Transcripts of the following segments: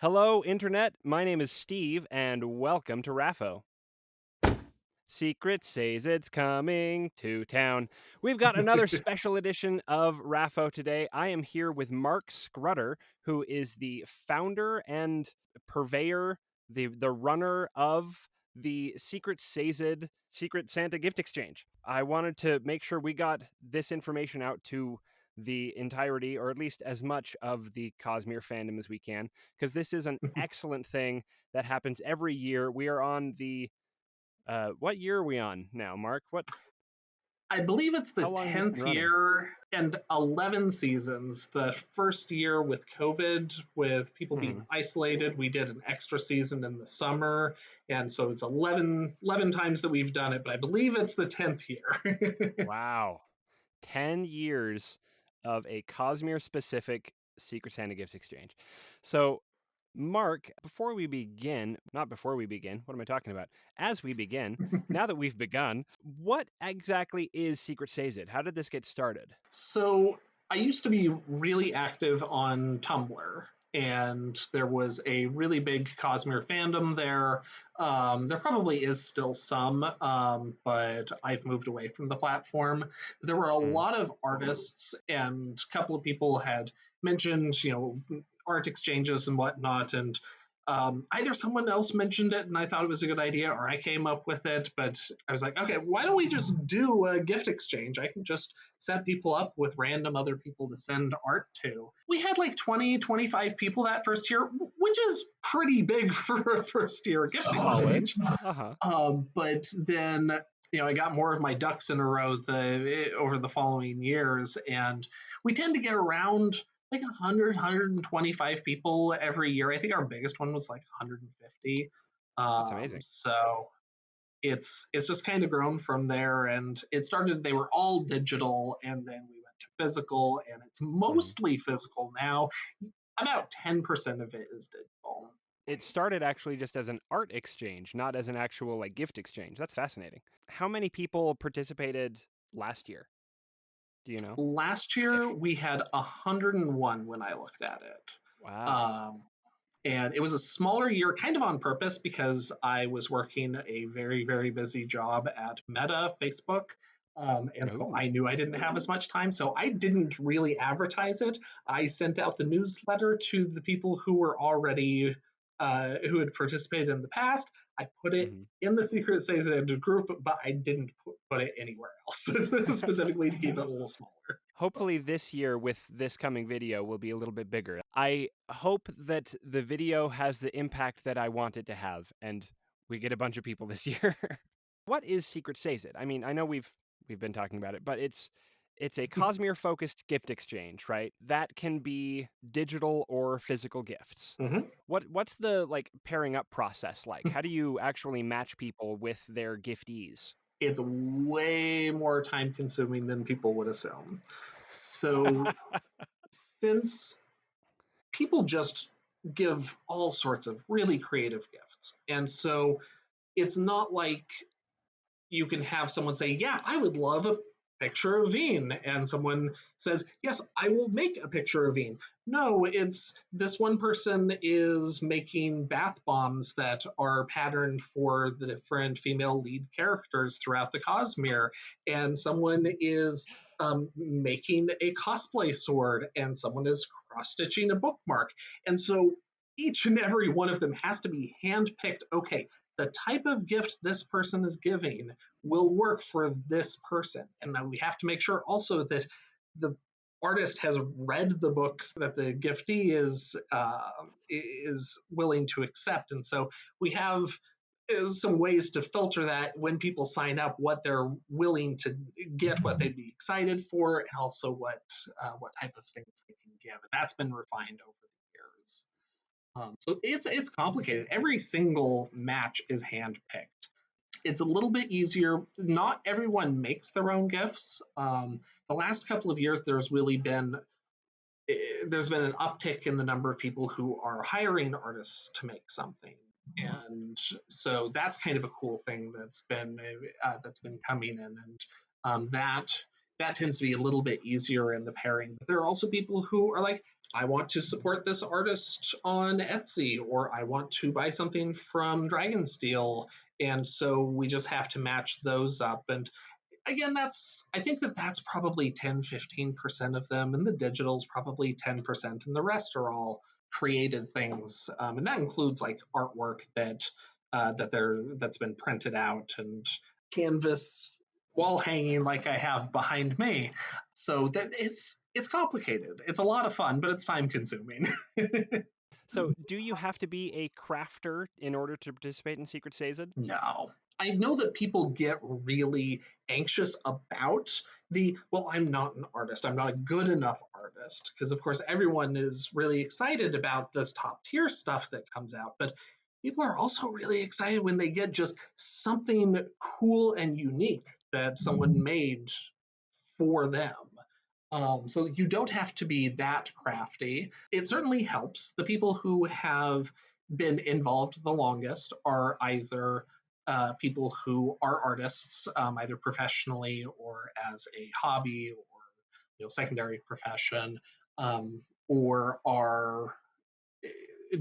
Hello, Internet. My name is Steve, and welcome to Raffo. Secret Sazed's coming to town. We've got another special edition of Raffo today. I am here with Mark Scrutter, who is the founder and purveyor, the the runner of the Secret Sazed Secret Santa Gift Exchange. I wanted to make sure we got this information out to the entirety, or at least as much of the Cosmere fandom as we can, because this is an excellent thing that happens every year. We are on the uh, what year are we on now, Mark? What? I believe it's the How long has this been tenth year and eleven seasons. The first year with COVID, with people Hmm. being isolated, we did an extra season in the summer, and so it's 11, 11 times that we've done it. But I believe it's the tenth year. Wow, ten years of a Cosmere specific Secret Santa Gift Exchange. So, Mark, before we begin, not before we begin, what am I talking about? As we begin, now that we've begun, what exactly is Secret Sazed? How did this get started? So I used to be really active on Tumblr, and there was a really big Cosmere fandom there. Um, there probably is still some, um, but I've moved away from the platform. There were a Hmm. lot of artists, and a couple of people had mentioned, you know, art exchanges and whatnot, and um, either someone else mentioned it and I thought it was a good idea, or I came up with it. But I was like, okay, why don't we just do a gift exchange? I can just set people up with random other people to send art to. We had like 20, 25 people that first year, which is pretty big for a first year gift Solid. exchange. Uh huh. Um, but then, you know, I got more of my ducks in a row the, over the following years, and we tend to get around like 100, 125 people every year. I think our biggest one was like 150. Um, amazing. So it's it's just kind of grown from there, and it started. They were all digital, and then we went to physical, and it's mostly physical now. About 10% of it is digital. It started actually just as an art exchange, not as an actual like gift exchange. That's fascinating. How many people participated last year? Do you know? Last year we had 101 when I looked at it. Wow. Um, and it was a smaller year, kind of on purpose, because I was working a very, very busy job at Meta, Facebook. Um, and so I knew I didn't have as much time. So I didn't really advertise it. I sent out the newsletter to the people who were already, uh, who had participated in the past. I put it Mhm. in the Secret Sazed group, but I didn't put it anywhere else, specifically to keep it a little smaller. Hopefully, this year with this coming video will be a little bit bigger. I hope that the video has the impact that I want it to have, and we get a bunch of people this year. what is Secret Sazed? I mean, I know we've we've been talking about it, but it's it's a Cosmere focused gift exchange, right? That can be digital or physical gifts. Mhm. What what's the like pairing up process like? How do you actually match people with their giftees? it's way more time consuming than people would assume. So, since people just give all sorts of really creative gifts, and so it's not like you can have someone say, Yeah, I would love a picture of Vin, and someone says, Yes, I will make a picture of Vin. No, it's this one person is making bath bombs that are patterned for the different female lead characters throughout the Cosmere, and someone is um, making a cosplay sword, and someone is cross stitching a bookmark. And so each and every one of them has to be handpicked. Okay, the type of gift this person is giving will work for this person. And we have to make sure also that the artist has read the books that the giftee is uh, is willing to accept. And so we have uh, some ways to filter that when people sign up, what they're willing to get, what they'd be excited for, and also what uh, what type of things they can give. That's been refined over. Um, so it's it's complicated. Every single match is handpicked. It's a little bit easier. Not everyone makes their own gifts. Um, the last couple of years, there's really been eh, there's been an uptick in the number of people who are hiring artists to make something, and so that's kind of a cool thing that's been uh, that's been coming in, and um, that that tends to be a little bit easier in the pairing. But there are also people who are like, I want to support this artist on Etsy, or I want to buy something from Dragonsteel. And so we just have to match those up. And again, that's, I think that that's probably 10, 15% of them. And the digital's probably 10%. And the rest are all created things. Um, and that includes like artwork that, uh, that they're, that's been printed out and canvas wall hanging like I have behind me. So that it's it's complicated. It's a lot of fun, but it's time consuming. so, do you have to be a crafter in order to participate in Secret Sazed? No. I know that people get really anxious about the, well, I'm not an artist. I'm not a good enough artist. Because, of course, everyone is really excited about this top tier stuff that comes out. But people are also really excited when they get just something cool and unique that someone mm-hmm. made for them. Um, so you don't have to be that crafty. It certainly helps. The people who have been involved the longest are either uh, people who are artists, um, either professionally or as a hobby or you know secondary profession, um, or are eh,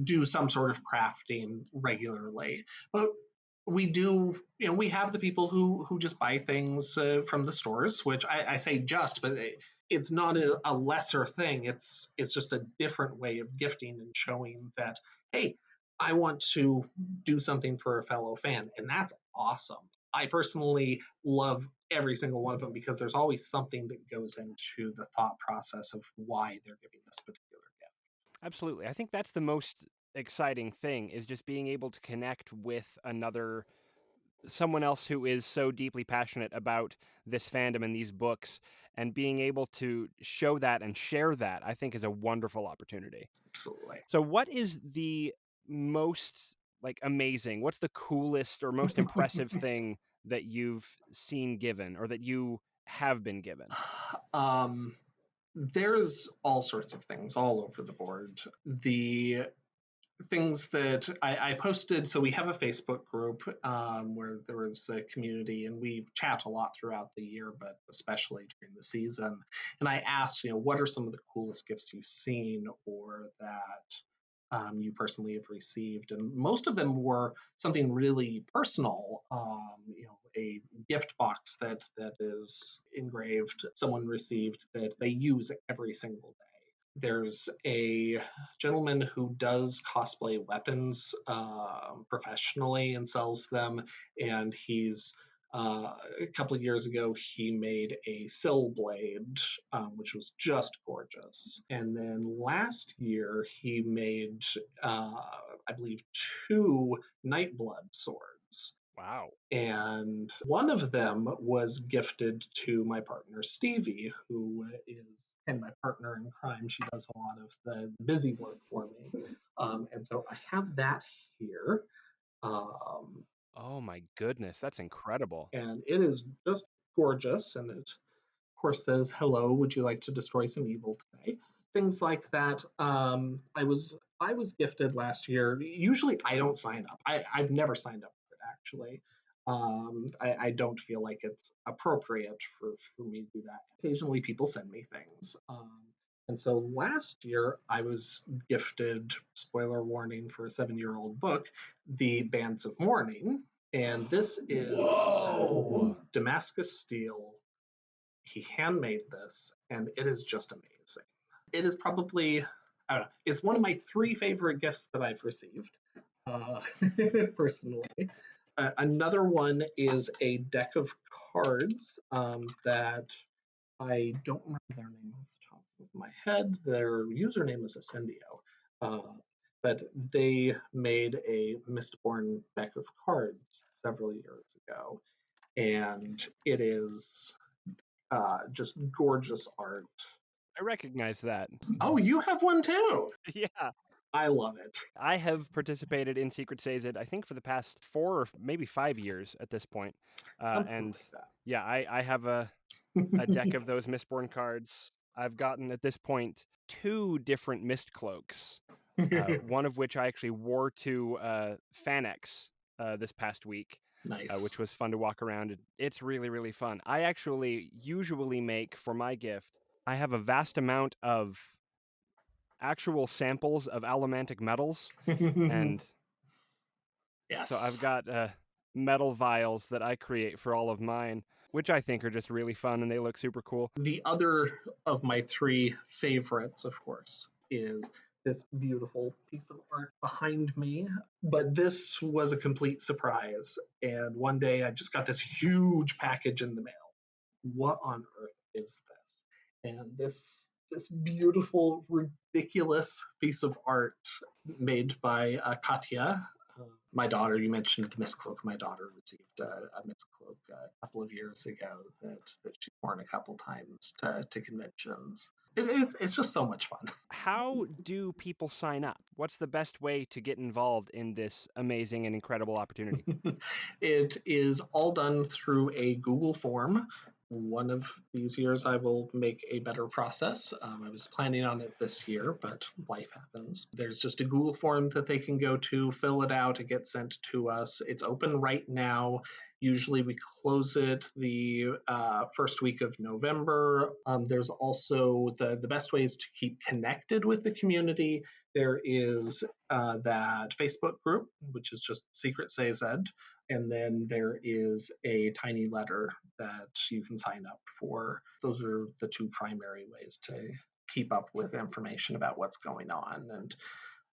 do some sort of crafting regularly. But we do you know we have the people who who just buy things uh, from the stores which I, I, say just but it's not a, a, lesser thing. It's it's just a different way of gifting and showing that hey i want to do something for a fellow fan and that's awesome. I personally love every single one of them because there's always something that goes into the thought process of why they're giving this particular gift. Absolutely. I think that's the most exciting thing is just being able to connect with another someone else who is so deeply passionate about this fandom and these books and being able to show that and share that i think is a wonderful opportunity. Absolutely. So what is the most like amazing what's the coolest or most impressive thing that you've seen given or that you have been given? Um there's all sorts of things all over the board. The things that I, I, posted. So we have a Facebook group um, where there is a community, and we chat a lot throughout the year, but especially during the season. And I asked, you know, what are some of the coolest gifts you've seen, or that um, you personally have received? And most of them were something really personal. Um, you know, a gift box that that is engraved, someone received that they use every single day there's a gentleman who does cosplay weapons uh, professionally and sells them, and he's uh, a couple of years ago he made a Syl blade, um, which was just gorgeous. And then last year he made, uh, I believe, two Nightblood swords. Wow. And one of them was gifted to my partner Stevie, who is and my partner in crime. She does a lot of the busy work for me. Um, and so I have that here. Um, oh my goodness, that's incredible. And it is just gorgeous. And it, of course, says, Hello, would you like to destroy some evil today? Things like that. Um, I was I was gifted last year. Usually I don't sign up. I, I've never signed up for it actually. Um, I, I, don't feel like it's appropriate for, for me to do that. Occasionally, people send me things. Um, and so last year, I was gifted, spoiler warning for a seven year old book, The Bands of Mourning. And this is Whoa. Damascus steel. He handmade this, and it is just amazing. It is probably, I don't know, it's one of my three favorite gifts that I've received uh, personally. Uh, another one is a deck of cards um, that I don't remember their name off the top of my head. Their username is Ascendio. Uh, but they made a Mistborn deck of cards several years ago. And it is uh, just gorgeous art. I recognize that. Oh, you have one too. yeah. I love it. I have participated in Secret Sazed, I think, for the past four or maybe five years at this point. Uh, and like yeah, I, I have a, a deck of those Mistborn cards. I've gotten at this point two different Mist cloaks, uh, one of which I actually wore to uh, FanX uh, this past week. Nice. Uh, which was fun to walk around. It's really, really fun. I actually usually make for my gift, I have a vast amount of actual samples of allomantic metals, and yes. so I've got uh, metal vials that I create for all of mine, which I think are just really fun and they look super cool. The other of my three favorites, of course, is this beautiful piece of art behind me. But this was a complete surprise. And one day I just got this huge package in the mail. What on earth is this? And this this beautiful, ridiculous piece of art made by uh, Katya. Uh, my daughter, you mentioned the Mist Cloak. My daughter received uh, a Mist Cloak a couple of years ago that, that she's worn a couple times to, to conventions. It, it's it's just so much fun. How do people sign up? What's the best way to get involved in this amazing and incredible opportunity? it is all done through a Google form. One of these years, I will make a better process. Um, I was planning on it this year, but life happens. There's just a Google form that they can go to, fill it out, it gets sent to us. It's open right now. Usually, we close it the uh, first week of November. Um, there's also the the best ways to keep connected with the community. There is uh, that Facebook group, which is just Secret Ed and then there is a TinyLetter that you can sign up for. Those are the two primary ways to keep up with information about what's going on. And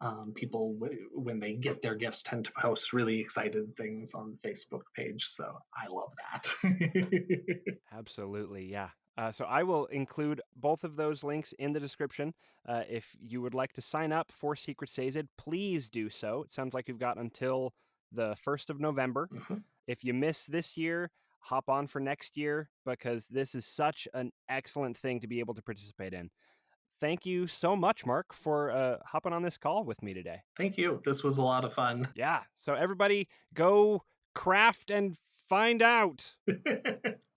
um, people, when they get their gifts, tend to post really excited things on the Facebook page. So I love that. Absolutely, yeah. Uh, so I will include both of those links in the description. Uh, if you would like to sign up for Secret Sazed, please do so. It sounds like you've got until the 1st of November. Mhm. If you miss this year, hop on for next year because this is such an excellent thing to be able to participate in. Thank you so much, Mark, for uh, hopping on this call with me today. Thank you. This was a lot of fun. Yeah. So, everybody, go craft and find out.